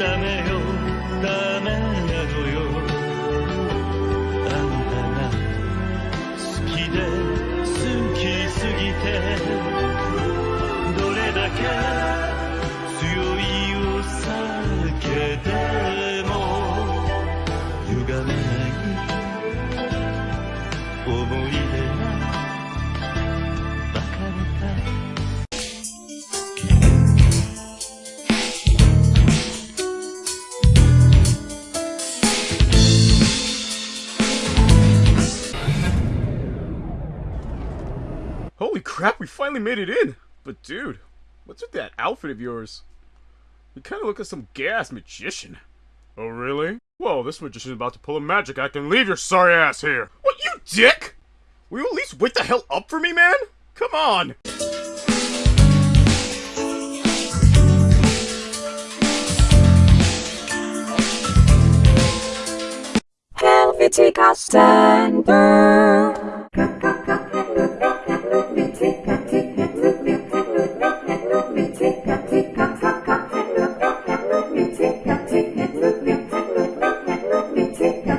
ダメよ。ダメなのよ。あんたが好きで好きすぎてどれだけ Holy crap, we finally made it in! But dude, what's with that outfit of yours? You kinda look like some gas magician. Oh really? Well, this magician's about to pull a magic act and leave your sorry ass here. What, you dick? Will you at least wake the hell up for me, man? Come on! Helvetica Standard. That's it.